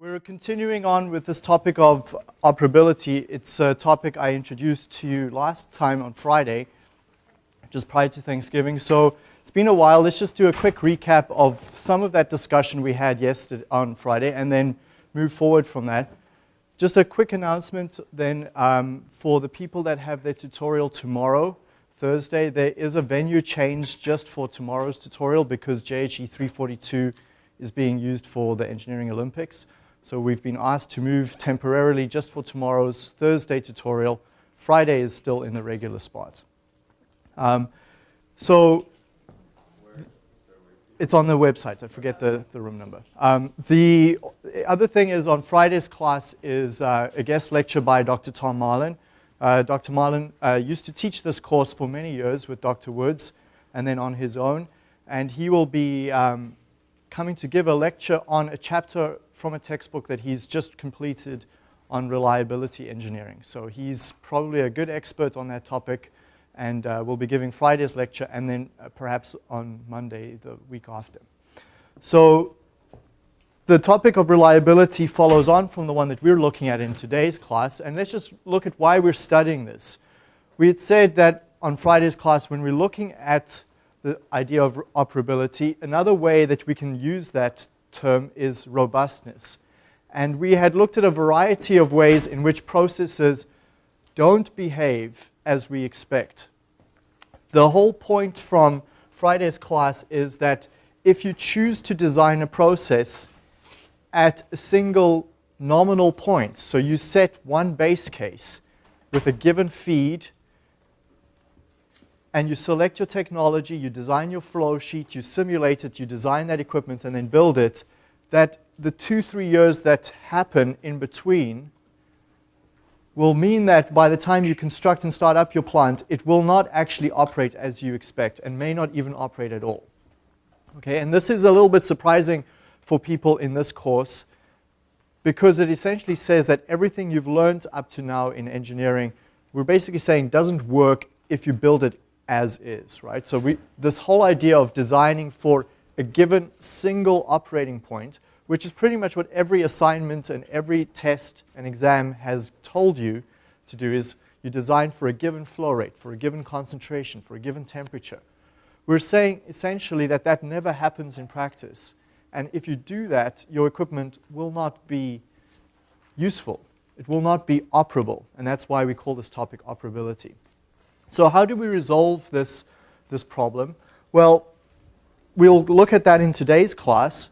We're continuing on with this topic of operability. It's a topic I introduced to you last time on Friday, just prior to Thanksgiving. So it's been a while. Let's just do a quick recap of some of that discussion we had yesterday on Friday and then move forward from that. Just a quick announcement then um, for the people that have their tutorial tomorrow, Thursday, there is a venue change just for tomorrow's tutorial because JHE 342 is being used for the Engineering Olympics. So we've been asked to move temporarily just for tomorrow's Thursday tutorial. Friday is still in the regular spot. Um, so it's on the website. I forget the, the room number. Um, the other thing is on Friday's class is uh, a guest lecture by Dr. Tom Marlin. Uh, Dr. Marlin uh, used to teach this course for many years with Dr. Woods and then on his own. And he will be um, coming to give a lecture on a chapter from a textbook that he's just completed on reliability engineering. So he's probably a good expert on that topic and uh, we'll be giving Friday's lecture and then uh, perhaps on Monday the week after. So the topic of reliability follows on from the one that we're looking at in today's class and let's just look at why we're studying this. We had said that on Friday's class when we're looking at the idea of operability, another way that we can use that term is robustness. And we had looked at a variety of ways in which processes don't behave as we expect. The whole point from Friday's class is that if you choose to design a process at a single nominal point, so you set one base case with a given feed, and you select your technology, you design your flow sheet, you simulate it, you design that equipment and then build it, that the two, three years that happen in between will mean that by the time you construct and start up your plant, it will not actually operate as you expect and may not even operate at all. Okay, and this is a little bit surprising for people in this course because it essentially says that everything you've learned up to now in engineering, we're basically saying doesn't work if you build it as is, right? So we, this whole idea of designing for a given single operating point, which is pretty much what every assignment and every test and exam has told you to do is you design for a given flow rate, for a given concentration, for a given temperature. We're saying essentially that that never happens in practice. And if you do that, your equipment will not be useful. It will not be operable. And that's why we call this topic operability. So how do we resolve this, this problem? Well, we'll look at that in today's class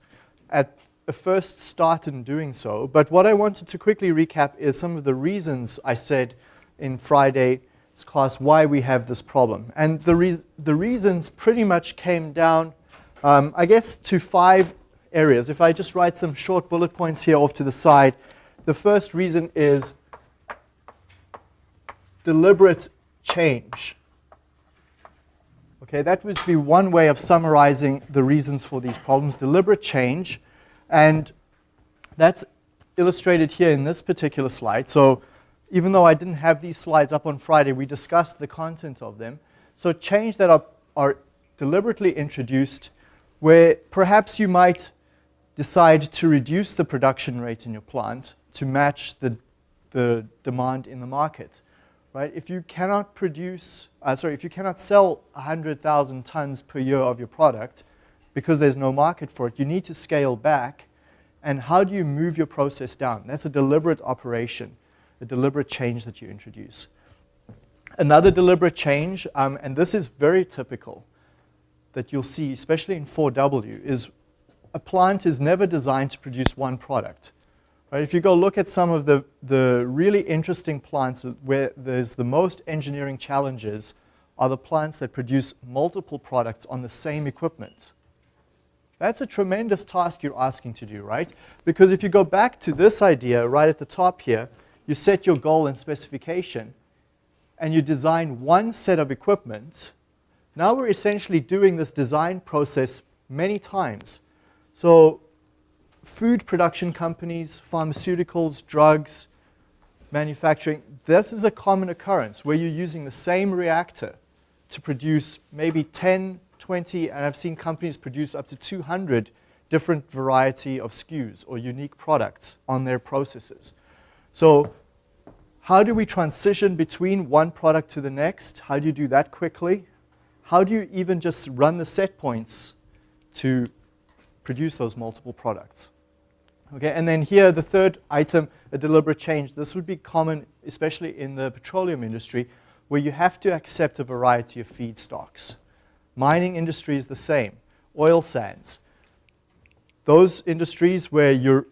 at a first start in doing so. But what I wanted to quickly recap is some of the reasons I said in Friday's class why we have this problem. And the, re the reasons pretty much came down, um, I guess, to five areas. If I just write some short bullet points here off to the side, the first reason is deliberate change. Okay, that would be one way of summarizing the reasons for these problems, deliberate change. And that's illustrated here in this particular slide. So even though I didn't have these slides up on Friday, we discussed the content of them. So change that are, are deliberately introduced where perhaps you might decide to reduce the production rate in your plant to match the, the demand in the market right? If you cannot produce, uh, sorry, if you cannot sell 100,000 tons per year of your product because there's no market for it, you need to scale back. And how do you move your process down? That's a deliberate operation, a deliberate change that you introduce. Another deliberate change, um, and this is very typical that you'll see, especially in 4W, is a plant is never designed to produce one product. Right, if you go look at some of the, the really interesting plants where there's the most engineering challenges are the plants that produce multiple products on the same equipment. That's a tremendous task you're asking to do, right? Because if you go back to this idea right at the top here, you set your goal and specification, and you design one set of equipment. Now we're essentially doing this design process many times. So food production companies, pharmaceuticals, drugs, manufacturing, this is a common occurrence where you're using the same reactor to produce maybe 10, 20, and I've seen companies produce up to 200 different variety of SKUs or unique products on their processes. So how do we transition between one product to the next? How do you do that quickly? How do you even just run the set points to produce those multiple products? Okay, and then here, the third item, a deliberate change. This would be common, especially in the petroleum industry, where you have to accept a variety of feedstocks. Mining industry is the same. Oil sands. Those industries where you're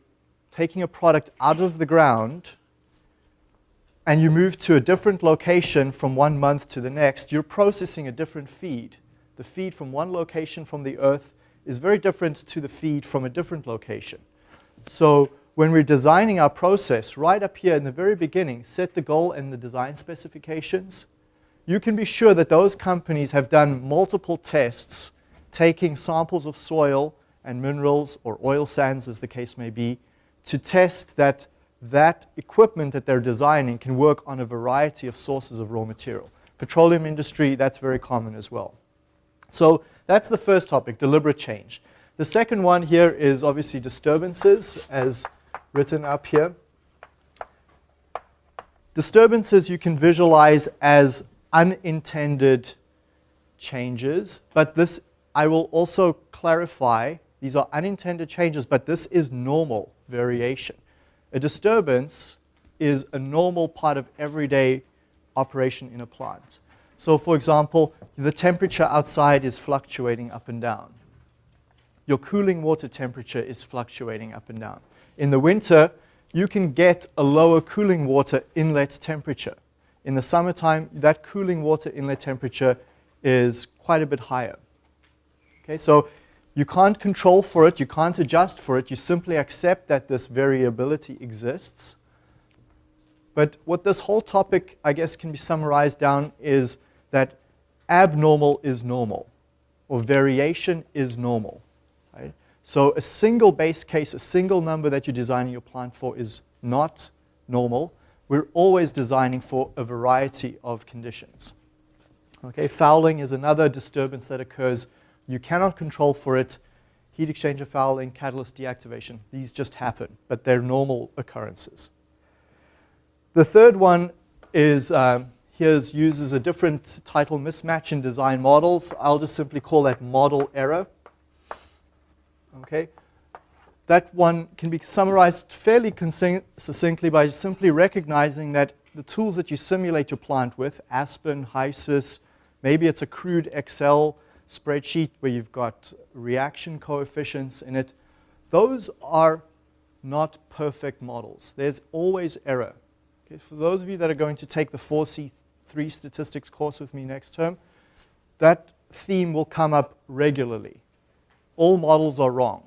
taking a product out of the ground and you move to a different location from one month to the next, you're processing a different feed. The feed from one location from the earth is very different to the feed from a different location. So when we're designing our process, right up here in the very beginning, set the goal and the design specifications. You can be sure that those companies have done multiple tests, taking samples of soil and minerals or oil sands, as the case may be, to test that that equipment that they're designing can work on a variety of sources of raw material. Petroleum industry, that's very common as well. So that's the first topic, deliberate change. The second one here is obviously disturbances, as written up here. Disturbances you can visualize as unintended changes, but this, I will also clarify, these are unintended changes, but this is normal variation. A disturbance is a normal part of everyday operation in a plant. So for example, the temperature outside is fluctuating up and down. Your cooling water temperature is fluctuating up and down. In the winter, you can get a lower cooling water inlet temperature. In the summertime, that cooling water inlet temperature is quite a bit higher. Okay, so you can't control for it, you can't adjust for it, you simply accept that this variability exists. But what this whole topic, I guess, can be summarized down is that abnormal is normal, or variation is normal. Right? So a single base case, a single number that you're designing your plant for is not normal. We're always designing for a variety of conditions. Okay, fouling is another disturbance that occurs you cannot control for it. Heat exchanger fouling, catalyst deactivation, these just happen, but they're normal occurrences. The third one is, um, here's uses a different title mismatch in design models. I'll just simply call that model error. Okay, that one can be summarized fairly succinctly by simply recognizing that the tools that you simulate your plant with, Aspen, HYSYS, maybe it's a crude Excel spreadsheet where you've got reaction coefficients in it, those are not perfect models. There's always error. Okay, for those of you that are going to take the 4C3 statistics course with me next term, that theme will come up regularly. All models are wrong,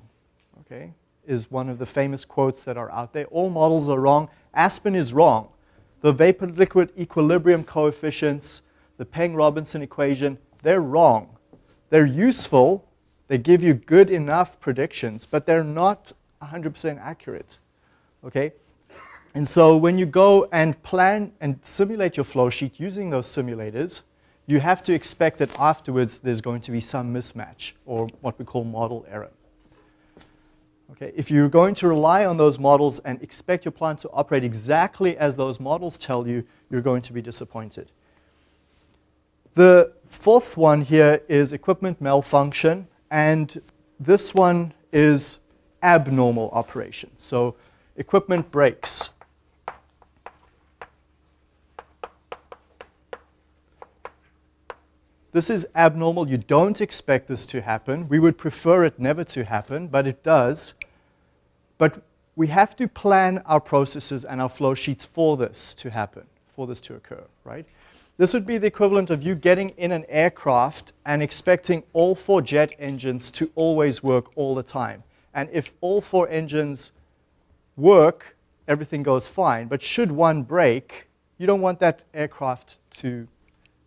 okay, is one of the famous quotes that are out there. All models are wrong. Aspen is wrong. The vapor-liquid equilibrium coefficients, the Peng-Robinson equation, they're wrong. They're useful, they give you good enough predictions, but they're not 100% accurate, okay? And so when you go and plan and simulate your flow sheet using those simulators, you have to expect that afterwards there's going to be some mismatch or what we call model error. Okay, if you're going to rely on those models and expect your plant to operate exactly as those models tell you, you're going to be disappointed. The fourth one here is equipment malfunction, and this one is abnormal operation. So equipment breaks. This is abnormal. You don't expect this to happen. We would prefer it never to happen, but it does. But we have to plan our processes and our flow sheets for this to happen, for this to occur, right? This would be the equivalent of you getting in an aircraft and expecting all four jet engines to always work all the time. And if all four engines work, everything goes fine. But should one break, you don't want that aircraft to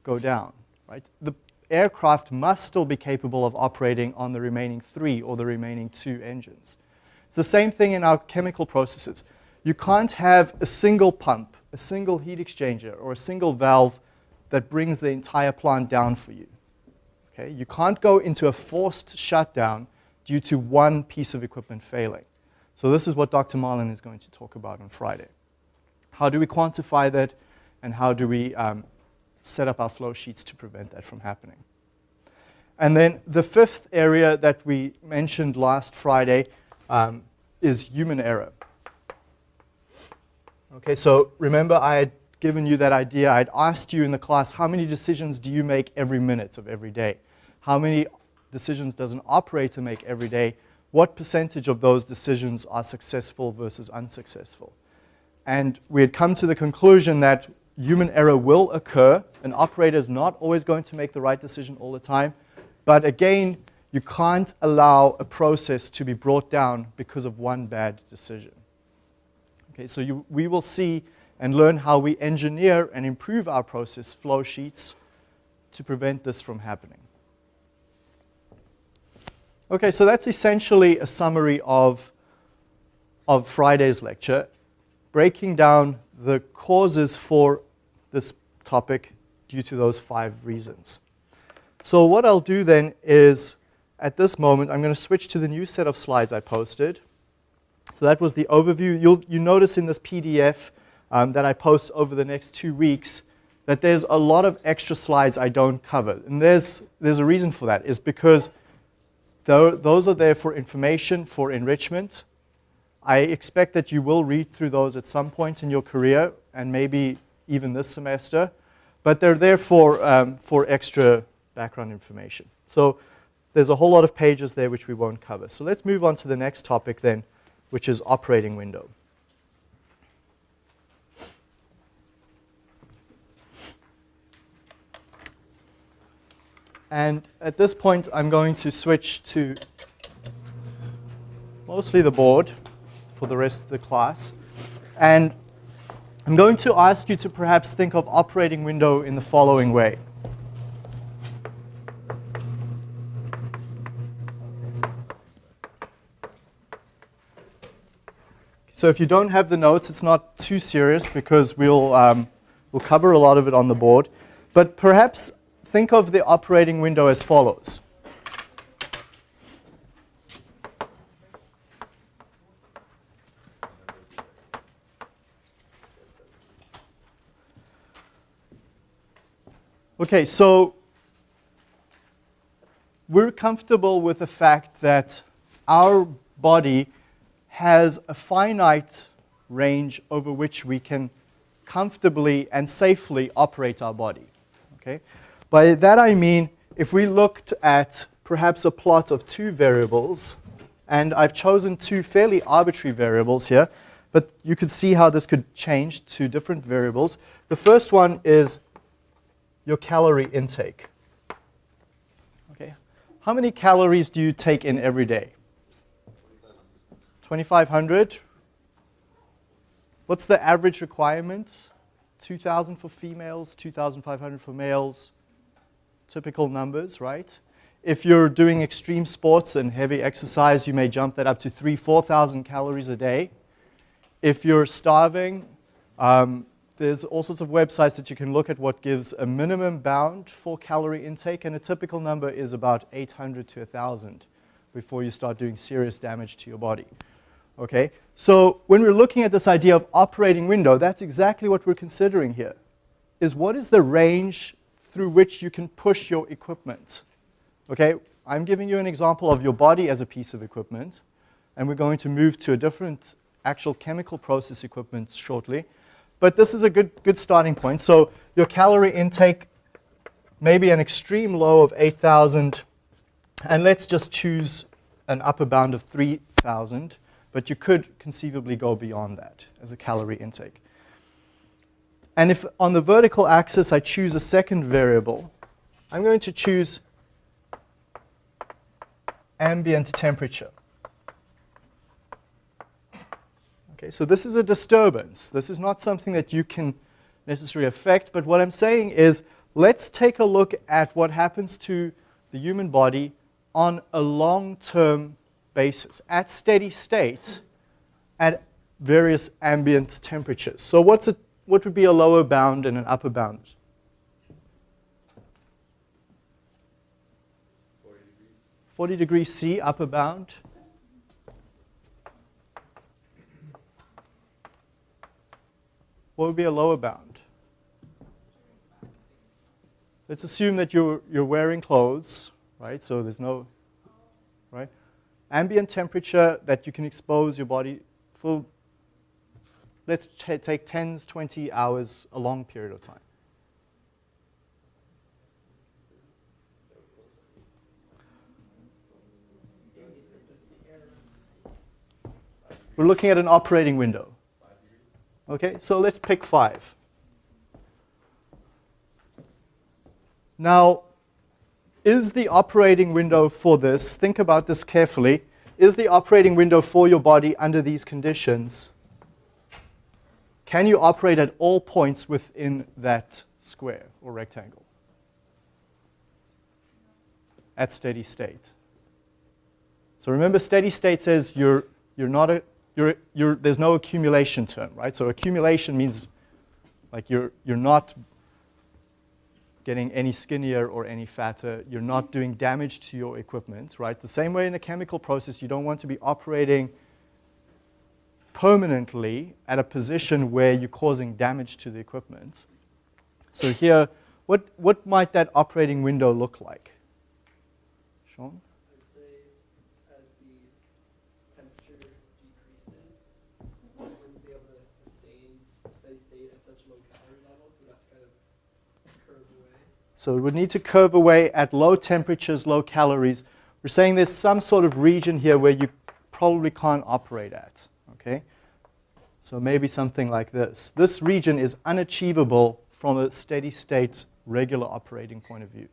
go down, right? The aircraft must still be capable of operating on the remaining three or the remaining two engines. It's the same thing in our chemical processes. You can't have a single pump, a single heat exchanger, or a single valve that brings the entire plant down for you. Okay? You can't go into a forced shutdown due to one piece of equipment failing. So this is what Dr. Marlin is going to talk about on Friday. How do we quantify that, and how do we um, set up our flow sheets to prevent that from happening? And then the fifth area that we mentioned last Friday um, is human error. Okay, so remember I had given you that idea. I'd asked you in the class, how many decisions do you make every minute of every day? How many decisions does an operator make every day? What percentage of those decisions are successful versus unsuccessful? And we had come to the conclusion that human error will occur. An operator is not always going to make the right decision all the time. But again, you can't allow a process to be brought down because of one bad decision. Okay, so you, we will see and learn how we engineer and improve our process flow sheets to prevent this from happening. Okay, so that's essentially a summary of, of Friday's lecture, breaking down the causes for this topic due to those five reasons. So what I'll do then is, at this moment, I'm going to switch to the new set of slides I posted. So that was the overview. You'll you notice in this PDF um, that I post over the next two weeks that there's a lot of extra slides I don't cover. And there's, there's a reason for that, is because those are there for information, for enrichment. I expect that you will read through those at some point in your career, and maybe even this semester. But they're there for, um, for extra background information. So there's a whole lot of pages there which we won't cover. So let's move on to the next topic then, which is operating window. And at this point, I'm going to switch to mostly the board for the rest of the class. And I'm going to ask you to perhaps think of operating window in the following way. So if you don't have the notes, it's not too serious because we'll, um, we'll cover a lot of it on the board. But perhaps think of the operating window as follows. Okay, so we're comfortable with the fact that our body has a finite range over which we can comfortably and safely operate our body. Okay? By that I mean if we looked at perhaps a plot of two variables, and I've chosen two fairly arbitrary variables here, but you could see how this could change to different variables. The first one is your calorie intake. Okay, How many calories do you take in every day? 2,500. What's the average requirement? 2,000 for females, 2,500 for males. Typical numbers, right? If you're doing extreme sports and heavy exercise, you may jump that up to 3,000, 4,000 calories a day. If you're starving, um, there's all sorts of websites that you can look at what gives a minimum bound for calorie intake, and a typical number is about 800 to 1,000 before you start doing serious damage to your body. Okay, so when we're looking at this idea of operating window, that's exactly what we're considering here, is what is the range through which you can push your equipment? Okay, I'm giving you an example of your body as a piece of equipment, and we're going to move to a different actual chemical process equipment shortly. But this is a good, good starting point. So your calorie intake, maybe an extreme low of 8,000, and let's just choose an upper bound of 3,000 but you could conceivably go beyond that as a calorie intake. And if on the vertical axis I choose a second variable, I'm going to choose ambient temperature. Okay, so this is a disturbance. This is not something that you can necessarily affect, but what I'm saying is let's take a look at what happens to the human body on a long-term basis at steady state at various ambient temperatures. So what's a, what would be a lower bound and an upper bound? 40 degrees. 40 degrees C, upper bound. What would be a lower bound? Let's assume that you're, you're wearing clothes, right? So there's no, right? Ambient temperature that you can expose your body for, let's take 10, 20 hours, a long period of time. We're looking at an operating window. Okay, so let's pick five. Now, is the operating window for this, think about this carefully, is the operating window for your body under these conditions? Can you operate at all points within that square or rectangle? At steady state. So remember, steady state says you're, you're not a, you're, you're, there's no accumulation term, right? So accumulation means like you're, you're not getting any skinnier or any fatter. You're not doing damage to your equipment, right? The same way in a chemical process, you don't want to be operating permanently at a position where you're causing damage to the equipment. So here, what, what might that operating window look like? Sean? So it would need to curve away at low temperatures, low calories. We're saying there's some sort of region here where you probably can't operate at, okay? So maybe something like this. This region is unachievable from a steady state regular operating point of view.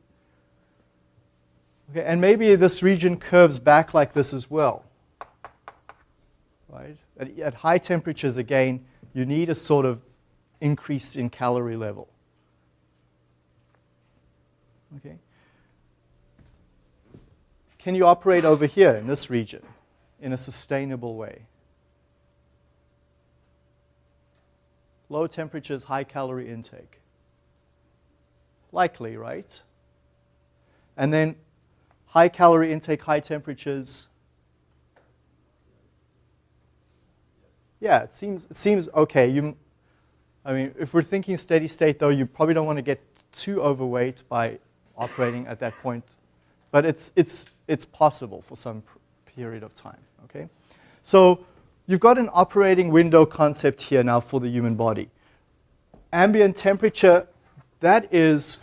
Okay, and maybe this region curves back like this as well. Right? At, at high temperatures, again, you need a sort of increase in calorie level. Okay. Can you operate over here in this region in a sustainable way? Low temperatures, high calorie intake. Likely, right? And then high calorie intake, high temperatures. Yeah, it seems, it seems okay. You, I mean, if we're thinking steady state, though, you probably don't want to get too overweight by operating at that point. But it's, it's, it's possible for some period of time, okay? So you've got an operating window concept here now for the human body. Ambient temperature, that is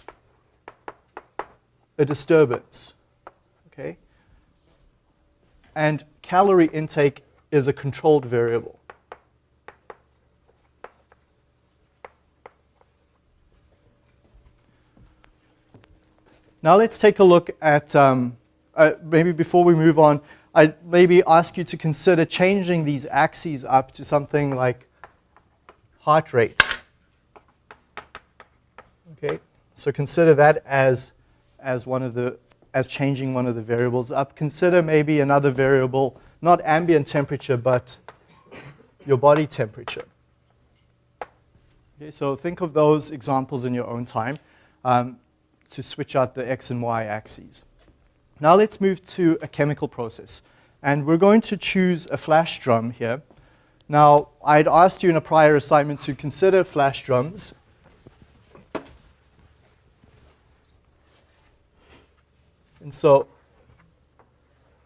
a disturbance, okay? And calorie intake is a controlled variable. Now let's take a look at, um, uh, maybe before we move on, I'd maybe ask you to consider changing these axes up to something like heart rate. Okay, so consider that as, as one of the, as changing one of the variables up. Consider maybe another variable, not ambient temperature, but your body temperature. Okay, so think of those examples in your own time. Um, to switch out the x and y axes. Now let's move to a chemical process. And we're going to choose a flash drum here. Now, I'd asked you in a prior assignment to consider flash drums. And so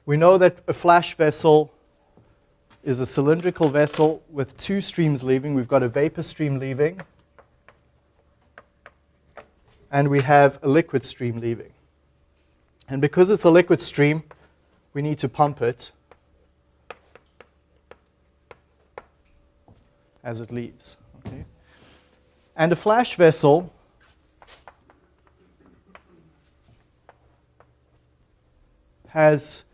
we know that a flash vessel is a cylindrical vessel with two streams leaving. We've got a vapor stream leaving and we have a liquid stream leaving. And because it's a liquid stream, we need to pump it as it leaves. Okay? And a flash vessel has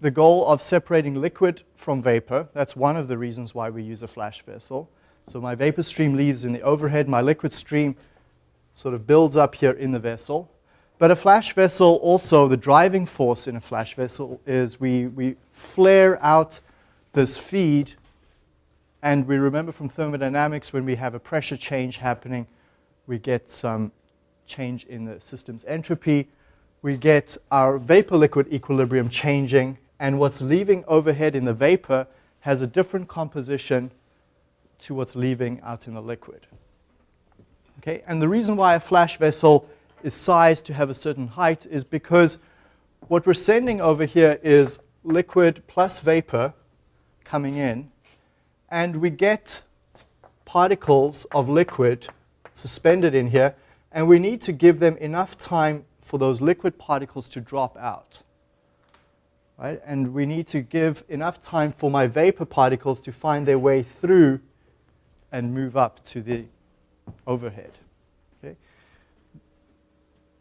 the goal of separating liquid from vapor. That's one of the reasons why we use a flash vessel. So my vapor stream leaves in the overhead, my liquid stream sort of builds up here in the vessel. But a flash vessel also, the driving force in a flash vessel is we, we flare out this feed and we remember from thermodynamics when we have a pressure change happening, we get some change in the system's entropy. we get our vapor-liquid equilibrium changing, and what's leaving overhead in the vapor has a different composition to what's leaving out in the liquid. Okay, and the reason why a flash vessel is sized to have a certain height is because what we're sending over here is liquid plus vapor coming in, and we get particles of liquid suspended in here, and we need to give them enough time for those liquid particles to drop out. Right? And we need to give enough time for my vapor particles to find their way through and move up to the overhead. Okay?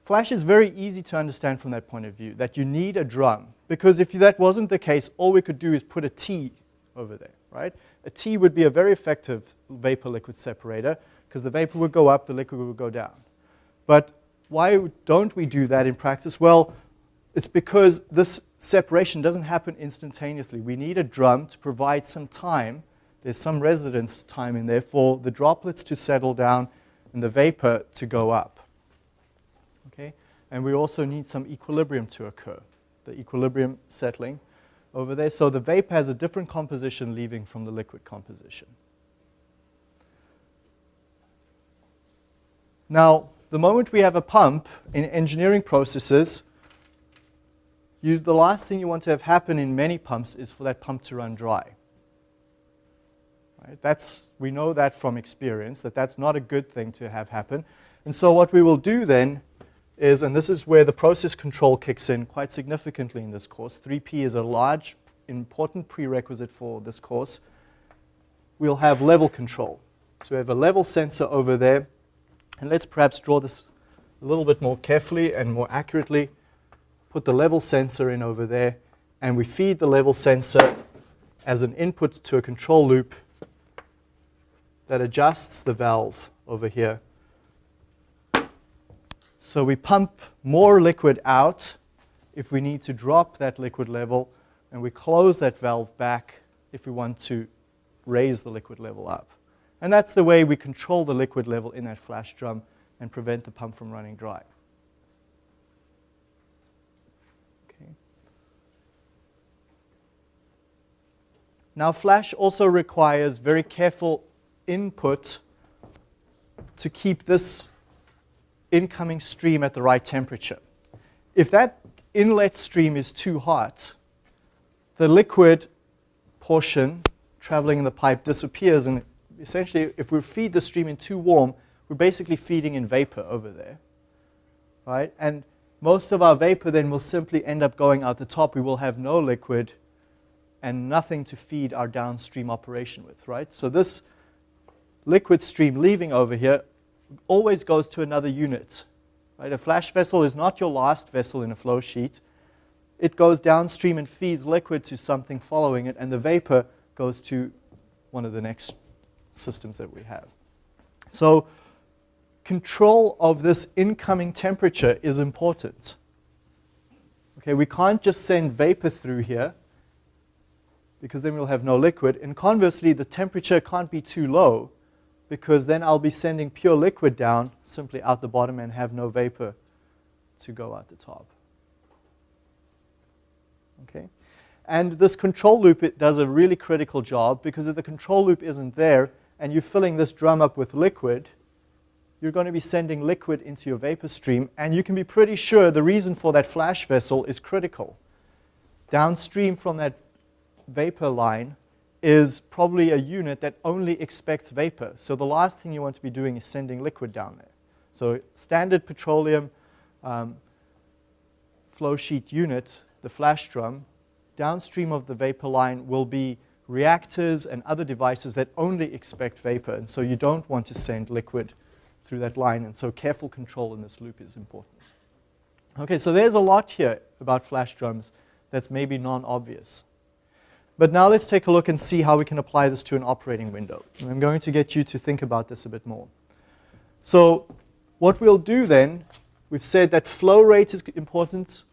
Flash is very easy to understand from that point of view, that you need a drum. Because if that wasn't the case, all we could do is put a T over there, right? A T would be a very effective vapor-liquid separator because the vapor would go up, the liquid would go down. But why don't we do that in practice? Well, it's because this separation doesn't happen instantaneously. We need a drum to provide some time. There's some residence time in there for the droplets to settle down and the vapor to go up. Okay? And we also need some equilibrium to occur, the equilibrium settling over there. So the vapor has a different composition leaving from the liquid composition. Now, the moment we have a pump in engineering processes, you, the last thing you want to have happen in many pumps is for that pump to run dry. Right? That's, we know that from experience, that that's not a good thing to have happen. And so what we will do then is, and this is where the process control kicks in quite significantly in this course. 3P is a large, important prerequisite for this course. We'll have level control. So we have a level sensor over there and let's perhaps draw this a little bit more carefully and more accurately. Put the level sensor in over there, and we feed the level sensor as an input to a control loop that adjusts the valve over here. So we pump more liquid out if we need to drop that liquid level, and we close that valve back if we want to raise the liquid level up. And that's the way we control the liquid level in that flash drum and prevent the pump from running dry. Now flash also requires very careful input to keep this incoming stream at the right temperature. If that inlet stream is too hot, the liquid portion traveling in the pipe disappears and essentially, if we feed the stream in too warm, we're basically feeding in vapor over there, right? And most of our vapor then will simply end up going out the top. We will have no liquid and nothing to feed our downstream operation with, right? So this liquid stream leaving over here always goes to another unit, right? A flash vessel is not your last vessel in a flow sheet. It goes downstream and feeds liquid to something following it, and the vapor goes to one of the next systems that we have. So control of this incoming temperature is important. Okay, we can't just send vapor through here because then we'll have no liquid. And conversely, the temperature can't be too low because then I'll be sending pure liquid down simply out the bottom and have no vapor to go out the top. Okay? And this control loop it does a really critical job because if the control loop isn't there, and you're filling this drum up with liquid, you're going to be sending liquid into your vapor stream, and you can be pretty sure the reason for that flash vessel is critical. Downstream from that vapor line is probably a unit that only expects vapor. So the last thing you want to be doing is sending liquid down there. So standard petroleum um, flow sheet unit, the flash drum, downstream of the vapor line will be reactors and other devices that only expect vapor. And so you don't want to send liquid through that line. And so careful control in this loop is important. Okay, so there's a lot here about flash drums that's maybe non-obvious. But now let's take a look and see how we can apply this to an operating window. And I'm going to get you to think about this a bit more. So what we'll do then, we've said that flow rate is important.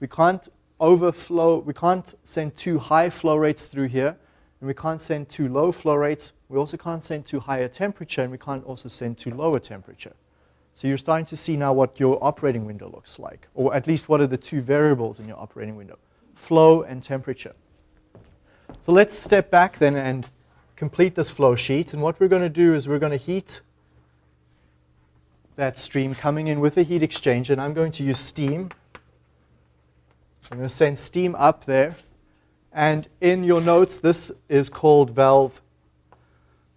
We can't overflow, we can't send too high flow rates through here, and we can't send too low flow rates. We also can't send too high a temperature, and we can't also send too low a temperature. So you're starting to see now what your operating window looks like, or at least what are the two variables in your operating window, flow and temperature. So let's step back then and complete this flow sheet. And what we're going to do is we're going to heat that stream coming in with a heat exchanger, and I'm going to use steam. So I'm going to send steam up there. And in your notes, this is called valve.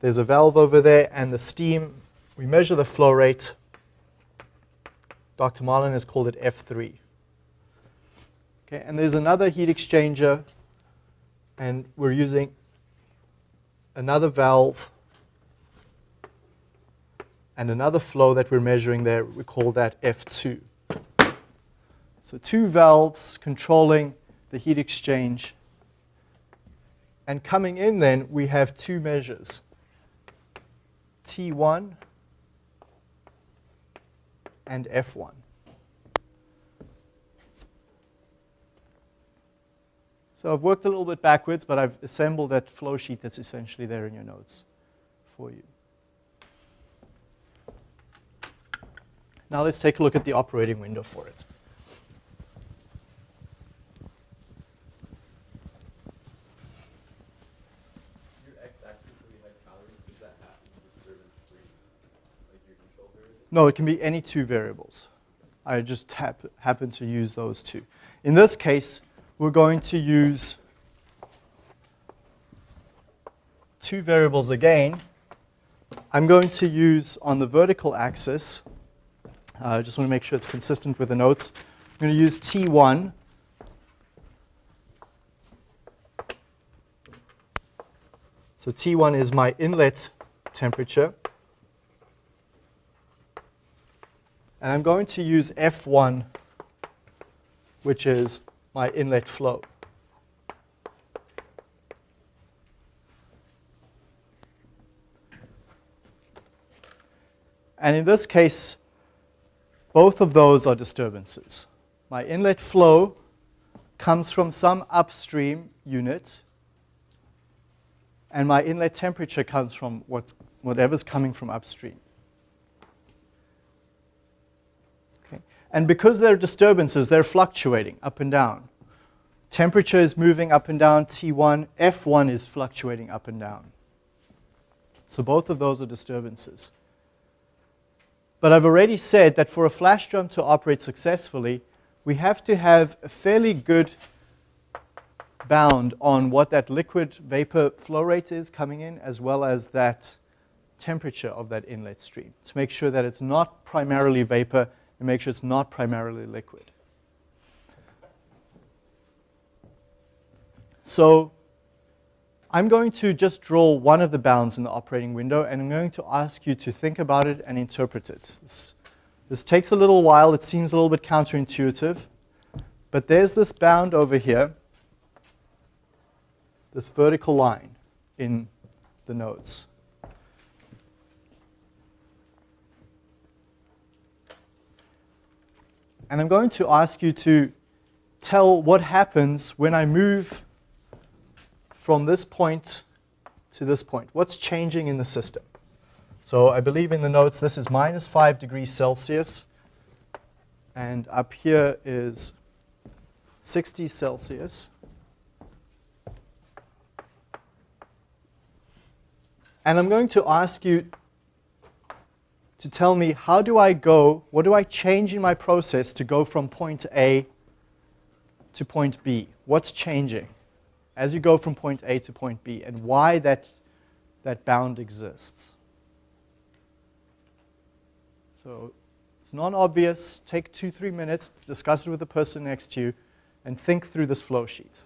There's a valve over there, and the steam, we measure the flow rate. Dr. Marlin has called it F3. Okay, and there's another heat exchanger, and we're using another valve and another flow that we're measuring there, we call that F2. So two valves controlling the heat exchange. And coming in then, we have two measures, T1 and F1. So I've worked a little bit backwards, but I've assembled that flow sheet that's essentially there in your notes for you. Now let's take a look at the operating window for it. No, it can be any two variables. I just hap happen to use those two. In this case, we're going to use two variables again. I'm going to use on the vertical axis, uh, I uh, just want to make sure it's consistent with the notes. I'm going to use T1. So T1 is my inlet temperature. And I'm going to use F1, which is my inlet flow. And in this case, both of those are disturbances. My inlet flow comes from some upstream unit, and my inlet temperature comes from what, whatever's coming from upstream. And because they're disturbances, they're fluctuating up and down. Temperature is moving up and down, T1, F1 is fluctuating up and down. So both of those are disturbances. But I've already said that for a flash drum to operate successfully, we have to have a fairly good bound on what that liquid vapor flow rate is coming in, as well as that temperature of that inlet stream, to make sure that it's not primarily vapor and make sure it's not primarily liquid. So I'm going to just draw one of the bounds in the operating window, and I'm going to ask you to think about it and interpret it. This, this takes a little while. It seems a little bit counterintuitive. But there's this bound over here, this vertical line in the notes. And I'm going to ask you to tell what happens when I move from this point to this point. What's changing in the system? So I believe in the notes this is minus 5 degrees Celsius. And up here is 60 Celsius. And I'm going to ask you to tell me how do I go, what do I change in my process to go from point A to point B? What's changing as you go from point A to point B and why that, that bound exists? So it's non-obvious. Take two, three minutes, discuss it with the person next to you, and think through this flow sheet.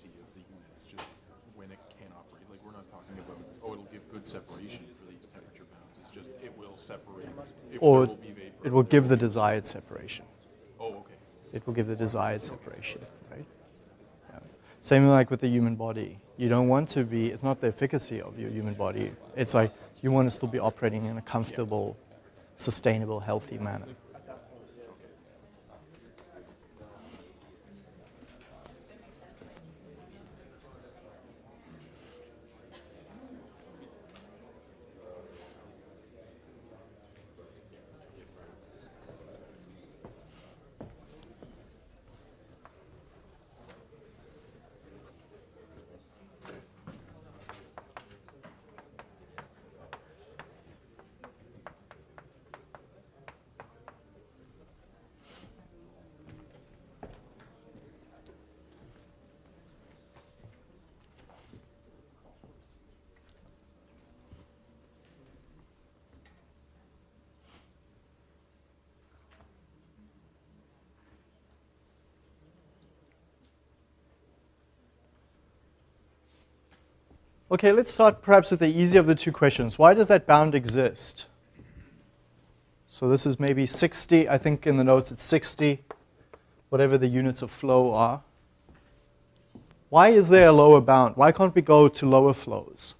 efficiency of the unit. It's just when it can operate. Like we're not talking about, oh, it'll give good separation for these temperature bounds. It's just it will separate. It or will it will give the desired separation. Oh, okay. It will give the desired separation, right? Yeah. Same like with the human body. You don't want to be, it's not the efficacy of your human body. It's like you want to still be operating in a comfortable, sustainable, healthy manner. Okay, let's start perhaps with the easier of the two questions. Why does that bound exist? So this is maybe 60, I think in the notes it's 60, whatever the units of flow are. Why is there a lower bound? Why can't we go to lower flows?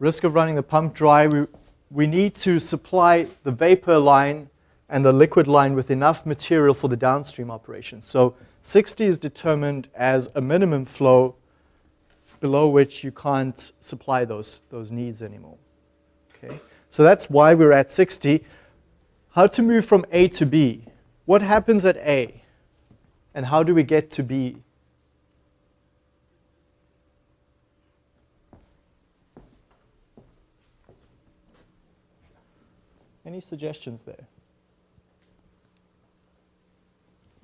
Risk of running the pump dry, we, we need to supply the vapor line and the liquid line with enough material for the downstream operation. So 60 is determined as a minimum flow below which you can't supply those, those needs anymore. Okay? So that's why we're at 60. How to move from A to B? What happens at A? And how do we get to B? Any suggestions there?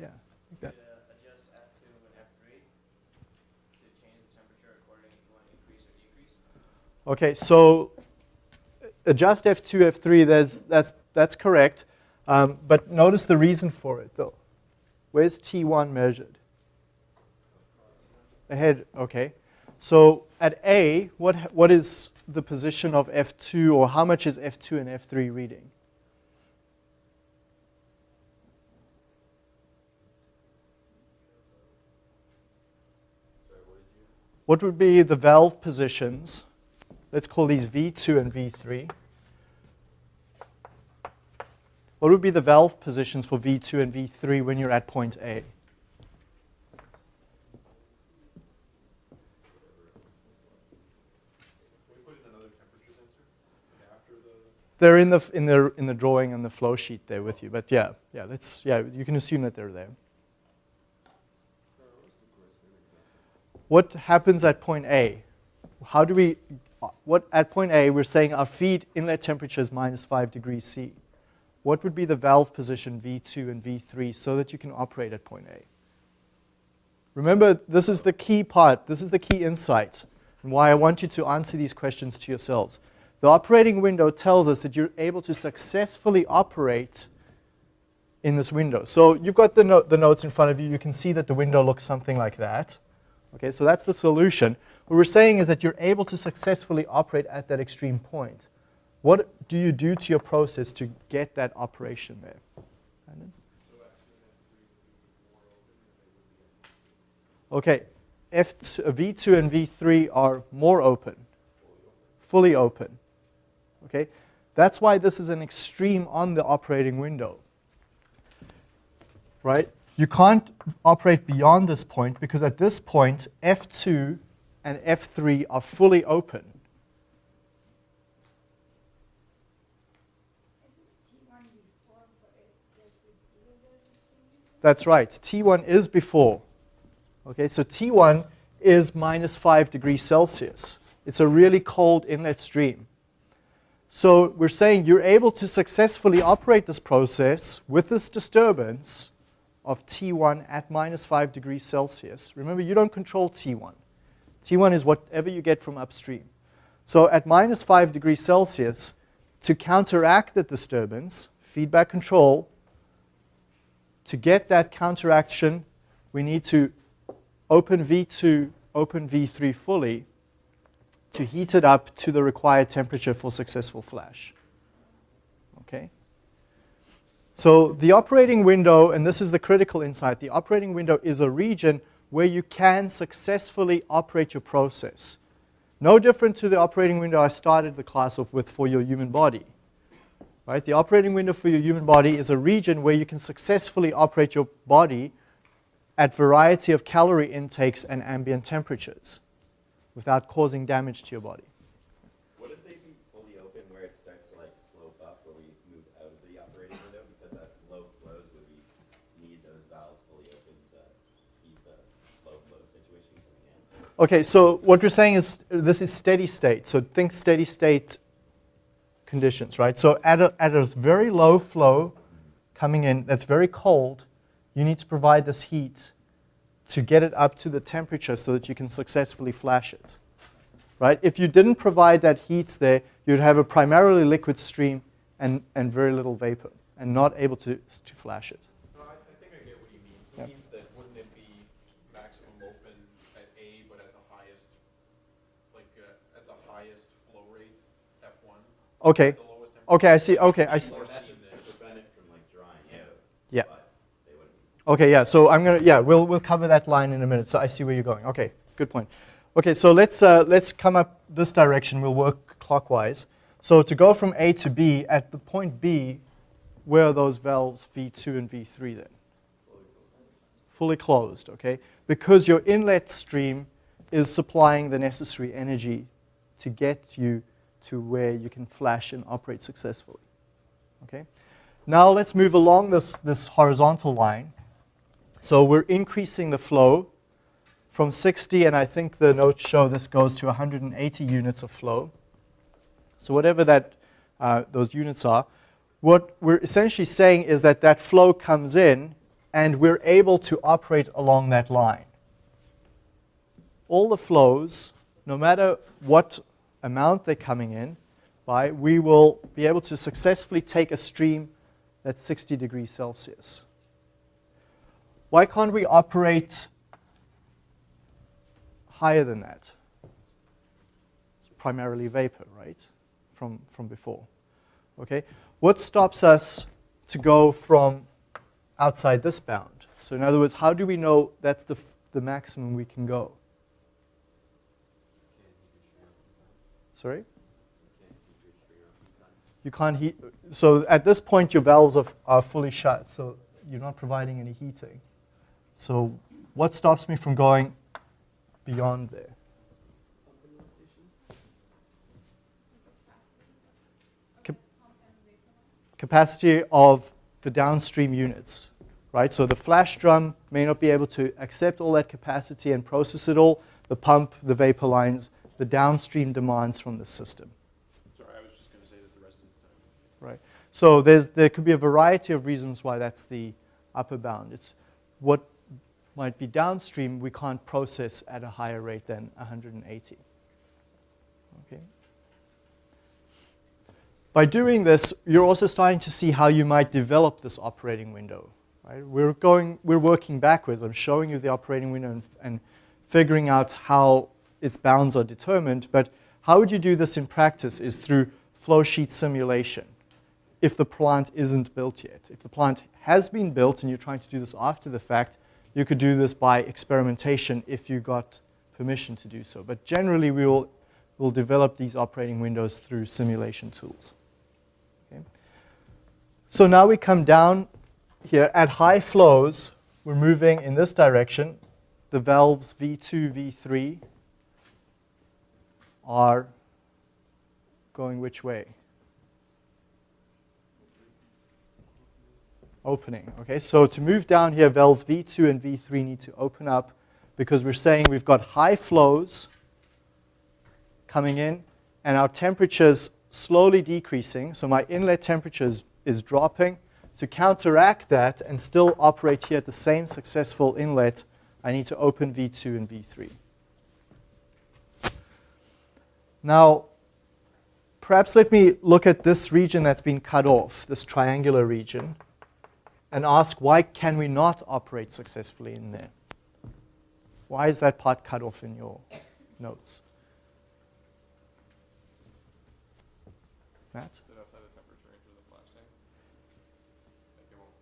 Yeah. like that. adjust F2 and F3 to change the temperature according if you want to increase or decrease? Okay, so adjust F2, F3, there's, that's, that's correct. Um, but notice the reason for it, though. Where's T1 measured? Ahead, okay. So at A, what, what is the position of F2, or how much is F2 and F3 reading? What would be the valve positions? Let's call these V2 and V3. What would be the valve positions for V2 and V3 when you're at point A? They're in the, in the, in the drawing and the flow sheet there with you. But yeah, yeah, let's, yeah, you can assume that they're there. What happens at point A? How do we, what, at point A, we're saying our feed inlet temperature is minus 5 degrees C. What would be the valve position V2 and V3 so that you can operate at point A? Remember, this is the key part. This is the key insight and why I want you to answer these questions to yourselves. The operating window tells us that you're able to successfully operate in this window. So you've got the, no the notes in front of you. You can see that the window looks something like that. Okay, so that's the solution. What we're saying is that you're able to successfully operate at that extreme point. What do you do to your process to get that operation there? Okay, F2, uh, V2 and V3 are more open, fully open. Okay, that's why this is an extreme on the operating window. Right? You can't operate beyond this point because at this point, F2 and F3 are fully open. That's right. T1 is before. Okay, so T1 is minus 5 degrees Celsius. It's a really cold inlet stream. So we're saying you're able to successfully operate this process with this disturbance of T1 at minus 5 degrees Celsius. Remember, you don't control T1. T1 is whatever you get from upstream. So at minus 5 degrees Celsius, to counteract the disturbance, feedback control, to get that counteraction, we need to open V2, open V3 fully to heat it up to the required temperature for successful flash. Okay? So the operating window, and this is the critical insight, the operating window is a region where you can successfully operate your process. No different to the operating window I started the class off with for your human body. Right? The operating window for your human body is a region where you can successfully operate your body at variety of calorie intakes and ambient temperatures without causing damage to your body. Would it they be fully open where it starts to like slope up where we move out of the operating window because that's low flows would we need those valves fully open to keep the low flow situation coming in? Okay, so what we're saying is this is steady state. So think steady state conditions, right? So at a, at a very low flow coming in that's very cold, you need to provide this heat to get it up to the temperature so that you can successfully flash it. Right? If you didn't provide that heat there, you'd have a primarily liquid stream and, and very little vapor and not able to, to flash it. No, I, I think I get what he means. He Yep. means that wouldn't it be maximum open at A, but at the highest, like, uh, at the highest flow rate, F one? Okay, At the lowest temperature? okay, I see, okay, I see. Or that's just to prevent it from like drying out. Yeah. But they wouldn't. Okay, yeah, so I'm gonna, yeah, we'll, we'll cover that line in a minute. So I see where you're going. Okay, good point. Okay, so let's, uh, let's come up this direction. We'll work clockwise. So to go from A to B, at the point B, where are those valves V2 and V3 then? Fully closed, okay? Because your inlet stream is supplying the necessary energy to get you to where you can flash and operate successfully, okay? Now let's move along this, this horizontal line. So we're increasing the flow from 60, and I think the notes show this goes to 180 units of flow. So whatever that, uh, those units are, what we're essentially saying is that that flow comes in, and we're able to operate along that line. All the flows, no matter what amount they're coming in by, we will be able to successfully take a stream that's 60 degrees Celsius. Why can't we operate higher than that? It's primarily vapor, right? From, from before. Okay? What stops us to go from outside this bound? So in other words, how do we know that's the, the maximum we can go? Sorry? You can't heat. So at this point, your valves are, are fully shut, so you're not providing any heating. So what stops me from going beyond there? Cap- capacity of the downstream units, right? So the flash drum may not be able to accept all that capacity and process it all. The pump, the vapor lines, the downstream demands from the system. Sorry, I was just gonna say that the residence time. Right. So there's, there could be a variety of reasons why that's the upper bound. It's what might be downstream we can't process at a higher rate than 180. Okay. By doing this, you're also starting to see how you might develop this operating window. Right? We're going, we're working backwards. I'm showing you the operating window and, and figuring out how its bounds are determined. But how would you do this in practice is through flow sheet simulation if the plant isn't built yet. If the plant has been built and you're trying to do this after the fact, you could do this by experimentation if you got permission to do so. But generally, we will will develop these operating windows through simulation tools. Okay. So now we come down here at high flows. We're moving in this direction. The valves V2, V3 are going which way? Opening. Okay, so to move down here, valves V2 and V3 need to open up because we're saying we've got high flows coming in and our temperature's slowly decreasing. So my inlet temperature is, is dropping. To counteract that and still operate here at the same successful inlet, I need to open V2 and V3. Now, perhaps let me look at this region that's been cut off, this triangular region, and ask why can we not operate successfully in there? Why is that part cut off in your notes? Matt? Outside the temperature range of the flash tank. Like it won't,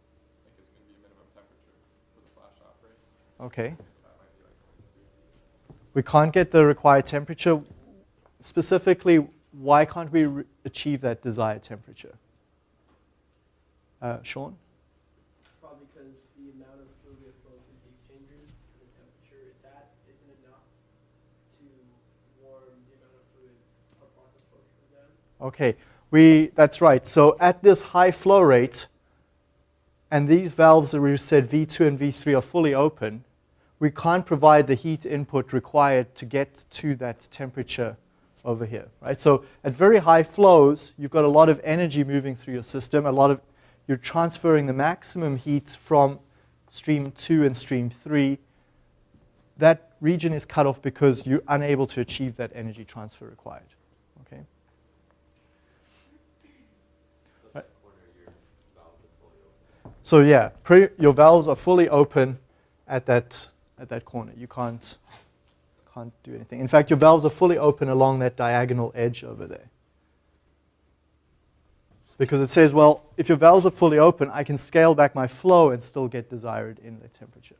like it's gonna be a minimum temperature for the flash to operate, Okay. so that might be like twenty degrees C. We can't get the required temperature. Specifically, why can't we achieve that desired temperature? Uh, Sean? Probably because the amount of fluid we have flowing through the exchangers and the temperature it's at isn't enough to warm the amount of fluid our process flow through them. Okay, we, that's right. So at this high flow rate, and these valves that we said V2 and V3 are fully open, we can't provide the heat input required to get to that temperature over here, right? So at very high flows, you've got a lot of energy moving through your system, a lot of, you're transferring the maximum heat from stream 2 and stream 3. That region is cut off because you're unable to achieve that energy transfer required, okay? Open. So yeah, your valves are fully open at that at that corner. You can't can't do anything. In fact, your valves are fully open along that diagonal edge over there. Because it says, well, if your valves are fully open, I can scale back my flow and still get desired inlet temperature.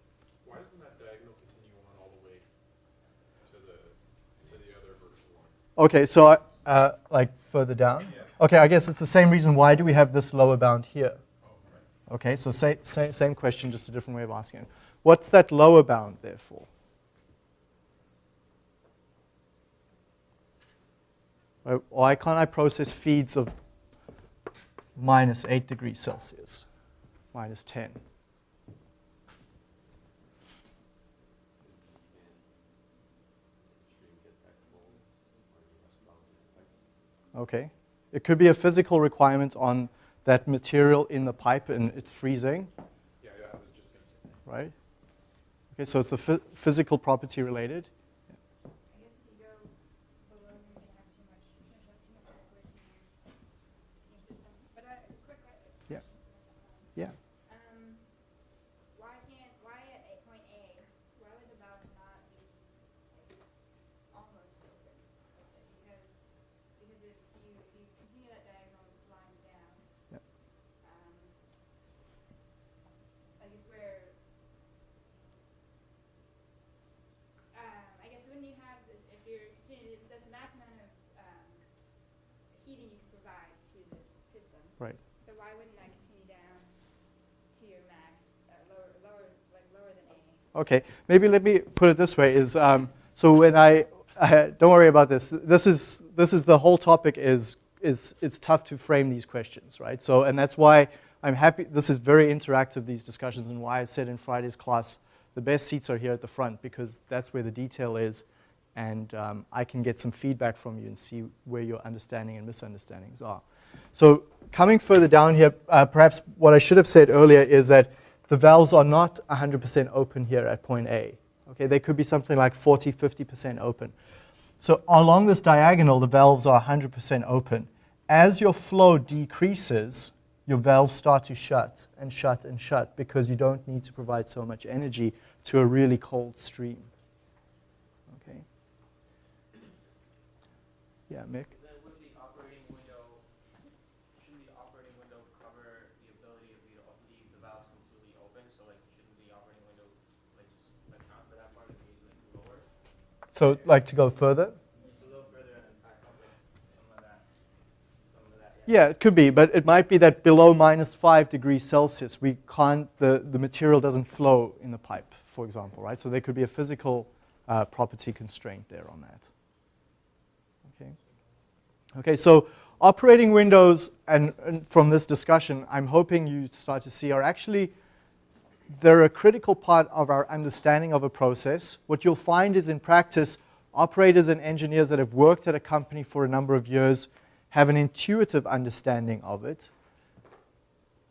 Why doesn't that diagonal continue on all the way to the, to the other vertical one? Okay, so I- uh, like further down. Yeah. Okay, I guess it's the same reason. Why do we have this lower bound here? Oh. Okay, so sa- sa- same question, just a different way of asking it. What's that lower bound there for? Why- Why can't I process feeds of minus 8 degrees Celsius, minus 10? Stream get that cold, or you must melt it. Like, Okay. It could be a physical requirement on that material in the pipe and it's freezing, Yeah, yeah, I was just gonna say. that. right? Okay, so it's the phy- physical property related. I guess if you go below, you're gonna have too much, you're gonna have too much liquid in your, in your system. But uh, quick question. Yeah. Yeah. Um, why can't, why at a point A, why would the valve not be like almost open? let's say? Because, because if you, if you continue that diagonal line down, Yep. um, like if we're, um, I guess when you have this, if you're, continuing- that's the max amount of, um, heating you can provide to the system. Right. So why wouldn't that continue down to your max, uh, lower, lower, like lower than A? Okay, maybe let me put it this way: is um, so when I don't worry about this. This is this is the whole topic. Is is it's tough to frame these questions, right? So and that's why I'm happy. This is very interactive. These discussions and why I said in Friday's class the best seats are here at the front because that's where the detail is, and um, I can get some feedback from you and see where your understanding and misunderstandings are. So coming further down here, uh, perhaps what I should have said earlier is that the valves are not 100% open here at point A. Okay, they could be something like 40, 50% open. So along this diagonal, the valves are 100% open. As your flow decreases, your valves start to shut and shut and shut because you don't need to provide so much energy to a really cold stream. Okay. Yeah, Mick? Then would the operating window, shouldn't the operating window cover the ability of you to leave the valves completely open? So like, shouldn't the operating window like just account for that part and be like lower? So, like to go further? Yeah. It could be, but it might be that below minus five degrees Celsius, we can't, the, the material doesn't flow in the pipe, for example, right? So there could be a physical uh, property constraint there on that. Okay. Okay, so operating windows, and, and from this discussion, I'm hoping you start to see are actually they're a critical part of our understanding of a process. What you'll find is in practice, operators and engineers that have worked at a company for a number of years have an intuitive understanding of it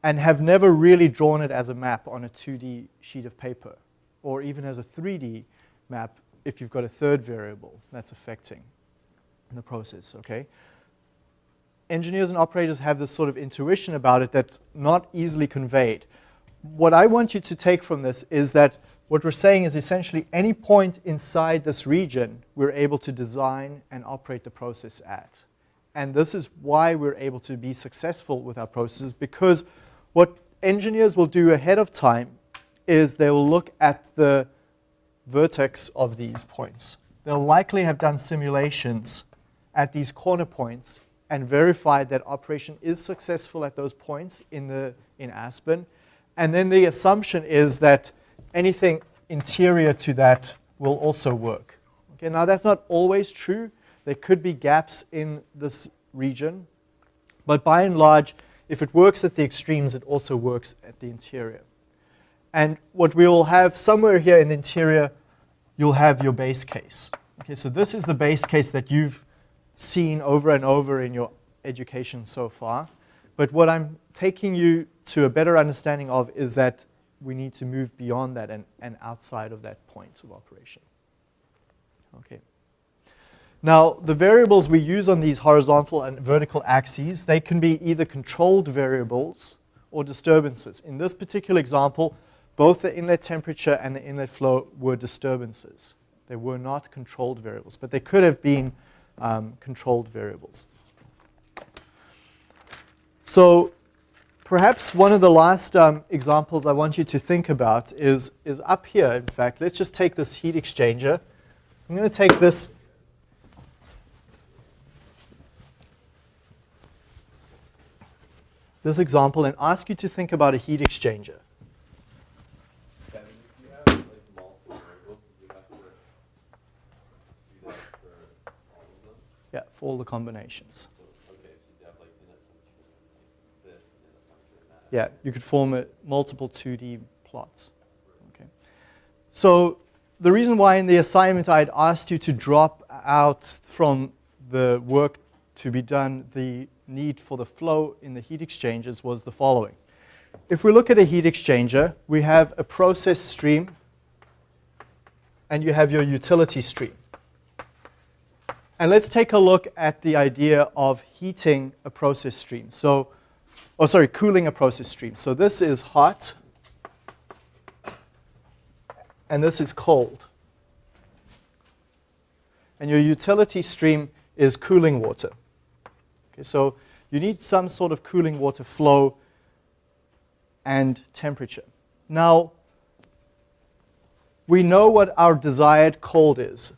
and have never really drawn it as a map on a 2D sheet of paper or even as a 3D map if you've got a third variable that's affecting the process, okay? Engineers and operators have this sort of intuition about it that's not easily conveyed what I want you to take from this is that what we're saying is essentially any point inside this region we're able to design and operate the process at. And this is why we're able to be successful with our processes because what engineers will do ahead of time is they will look at the vertex of these points. They'll likely have done simulations at these corner points and verified that operation is successful at those points in, the, in Aspen. And then the assumption is that anything interior to that will also work. Okay, now that's not always true. There could be gaps in this region. But by and large, if it works at the extremes, it also works at the interior. And what we will have somewhere here in the interior, you'll have your base case. Okay, so this is the base case that you've seen over and over in your education so far. But what I'm taking you to a better understanding of is that we need to move beyond that and, and outside of that point of operation. Okay. Now, the variables we use on these horizontal and vertical axes, they can be either controlled variables or disturbances. In this particular example, both the inlet temperature and the inlet flow were disturbances. They were not controlled variables, but they could have been um, controlled variables. So perhaps one of the last um, examples I want you to think about is, is up here, in fact. Let's just take this heat exchanger. I'm going to take this this example and ask you to think about a heat exchanger. Yeah, for all the combinations. So, okay, so you have like inlet temperature, like this, inlet temperature, and that. Yeah, you could form a, multiple 2D plots. Okay. So the reason why in the assignment I had asked you to drop out from the work to be done the need for the flow in the heat exchangers was the following. If we look at a heat exchanger, we have a process stream and you have your utility stream. And let's take a look at the idea of heating a process stream. So, oh sorry, cooling a process stream. So this is hot and this is cold. And your utility stream is cooling water. Okay, so you need some sort of cooling water flow and temperature. Now, we know what our desired cold is.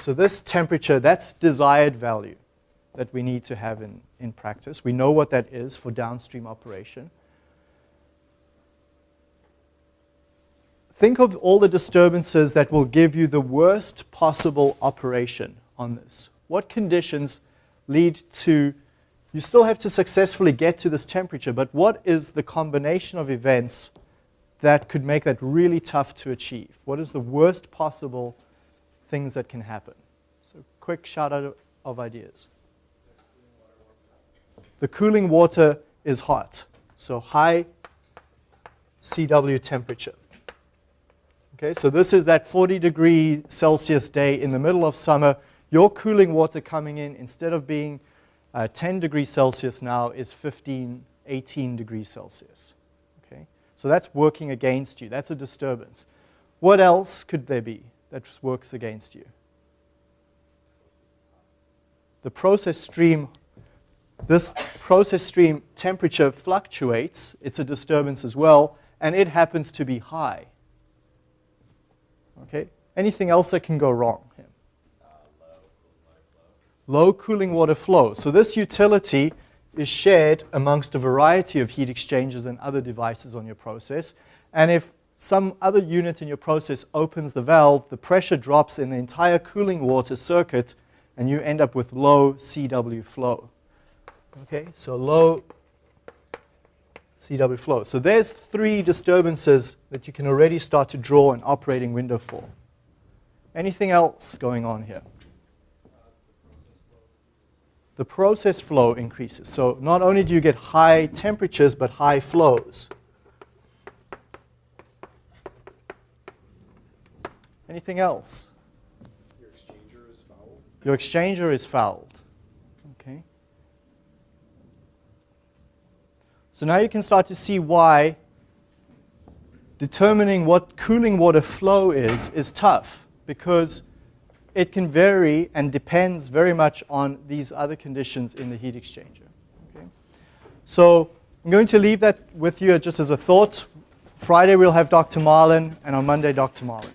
So this temperature, that's desired value that we need to have in, in practice. We know what that is for downstream operation. Think of all the disturbances that will give you the worst possible operation on this. What conditions lead to, you still have to successfully get to this temperature, but what is the combination of events that could make that really tough to achieve? What is the worst possible things that can happen? So quick shout out of ideas. The cooling water is hot, so high CW temperature. Okay, so this is that 40 degree Celsius day in the middle of summer. Your cooling water coming in, instead of being uh, 10 degrees Celsius now, is 15, 18 degrees Celsius. Okay, so that's working against you. That's a disturbance. What else could there be that works against you? The process stream, this process stream temperature fluctuates. It's a disturbance as well, and it happens to be high. Okay? Anything else that can go wrong here? Uh, low cooling water flow. So this utility is shared amongst a variety of heat exchangers and other devices on your process. And if some other unit in your process opens the valve, the pressure drops in the entire cooling water circuit, and you end up with low CW flow. Okay, so low CW flow. So there's three disturbances that you can already start to draw an operating window for. Anything else going on here? The process flow increases. So not only do you get high temperatures, but high flows. Anything else? Your exchanger is foul. Your exchanger is fouled. Okay. So now you can start to see why determining what cooling water flow is is tough because it can vary and depends very much on these other conditions in the heat exchanger. Okay? So I'm going to leave that with you just as a thought. Friday we'll have Dr. Marlin, and on Monday, Dr. Marlin.